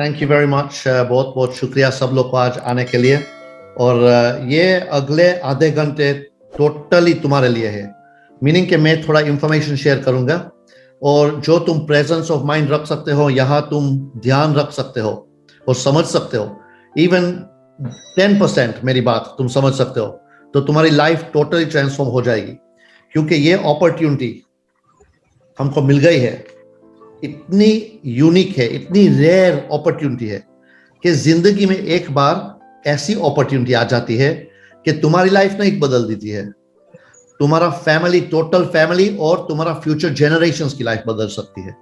Thank you very much बहुत बहुत शुक्रिया सब लोग को आज आने के लिए। और uh, ये अगले आधे घंटे टोटली तुम्हारे लिए है। मीनिंग कि मैं थोड़ा इंफॉर्मेशन शेयर करूँगा। और जो तुम प्रेजेंस ऑफ़ माइंड रख सकते हो यहाँ तुम ध्यान रख सकते हो और समझ सकते हो। इवन टेन परसेंट मेरी बात तुम समझ सकते हो। तो तुम्हारी लाइफ टोटली ट्रांसफॉर्म हो जाएगी। क्योंकि ये अपॉर्चुनिटी हमको मिल गई है। इतनी यूनिक है इतनी रेयर अपॉर्चुनिटी है कि ज़िंदगी में एक बार ऐसी अपॉर्चुनिटी आ जाती है कि तुम्हारी लाइफ नहीं बदल देती है। तुम्हारा फैमिली टोटल फैमिली और तुम्हारा फ्यूचर जनरेशन की लाइफ बदल सकती है।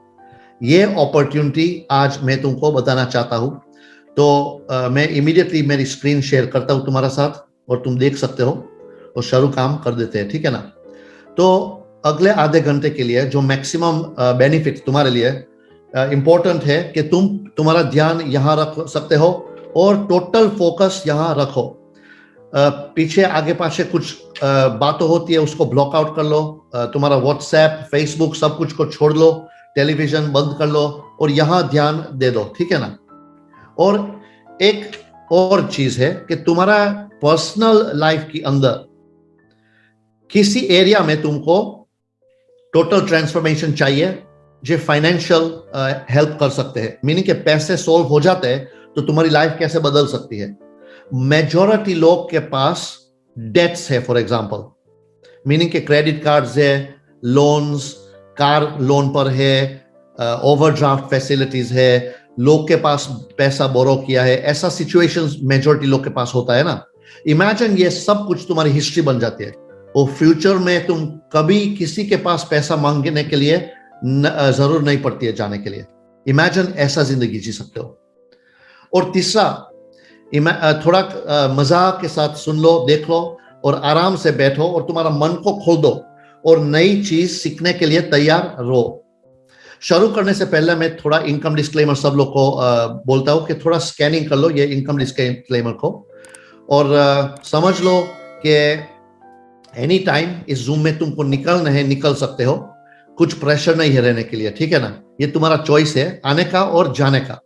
ये अपॉर्चुनिटी आज मैं तुमको बताना चाहता हूँ। तो आ, मैं इमीडिएटली मेरी स्क्रीन शेयर करता हूँ तुम्हारा साथ और तुम देख सकते हो और शुरू काम कर देते हैं ठीक है ना? तो अगले आधे घंटे के लिए जो मैक्सिमम बेनिफिट तुम्हारे लिए इंपॉर्टेंट है कि तुम, तुम्हारा ध्यान यहाँ रख सकते हो और टोटल फोकस यहाँ रखो। पीछे आगे पाछे कुछ बातों होती है उसको ब्लॉक आउट कर लो तुम्हारा व्हाट्सएप फेसबुक सब कुछ को छोड़ लो टेलीविज़न बंद कर लो और यहाँ ध्यान दे दो, ठीक है ना? और एक और चीज़ है कि तुम्हारा पर्सनल लाइफ के अंदर किसी एरिया में तुमको टोटल ट्रांसफॉर्मेशन चाहिए, जो फाइनेंशियल हेल्प कर सकते हैं। मीनिंग के पैसे सोल्व हो जाते हैं तो तुम्हारी लाइफ कैसे बदल सकती है? मेजोरिटी लोग के पास डेट्स है फॉर एग्ज़ाम्पल मीनिंग के क्रेडिट कार्ड्स है लोन्स कार लोन पर है ओवरड्राफ्ट फैसिलिटीज़ है, लोग के पास पैसा बोरो किया है, ऐसा सिचुएशंस मेजोरिटी लोग के पास होता है ना। इमेजिन ये सब कुछ तुम्हारी हिस्ट्री बन जाती है। और फ्यूचर में तुम कभी किसी के पास पैसा मांगने के लिए ज़रूर नहीं पड़ती है जाने के लिए। इमेजिन ऐसा ज़िंदगी जी सकते हो। और तीसरा थोड़ा मज़ा के साथ सुन लो, देख लो और आराम से बैठो और तुम्हारा मन को खोल दो और नई चीज़ सीखने के लिए तैयार रहो। शुरू करने से पहले मैं थोड़ा इनकम डिस्क्लेमर सब लोग को बोलता हूँ कि थोड़ा स्कैनिंग कर लो ये इनकम डिस्क्लेमर को। और समझ लो कि एनी टाइम इस जूम में तुमको निकलना है निकल सकते हो। कुछ प्रेशर नहीं है रहने के लिए, ठीक है ना? ये तुम्हारा चॉइस है, आने का और जाने का।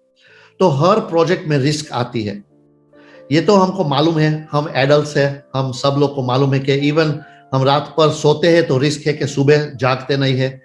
तो हर प्रोजेक्ट में रिस्क आती है। ये तो हमको मालूम है, हम एडल्ट है, हम सब लोग को मालूम है कि इवन हम रात पर सोते हैं तो रिस्क है कि सुबह जागते नहीं है।